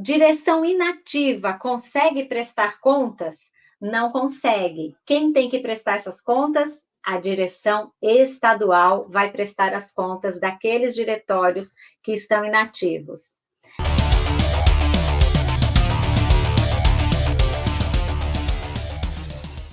Direção inativa consegue prestar contas? Não consegue. Quem tem que prestar essas contas? A direção estadual vai prestar as contas daqueles diretórios que estão inativos.